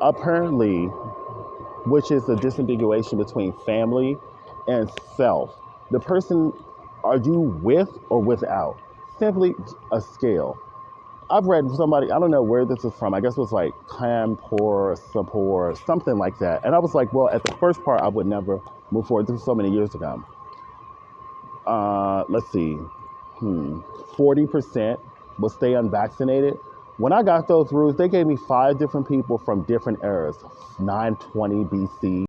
apparently, which is the disambiguation between family and self. The person, are you with or without? Simply a scale. I've read somebody, I don't know where this is from. I guess it was like Kanpur, Sapor, something like that. And I was like, well, at the first part, I would never move forward. This was so many years ago. Uh, let's see, hmm, 40% will stay unvaccinated. When I got those rules, they gave me five different people from different eras 920 BC,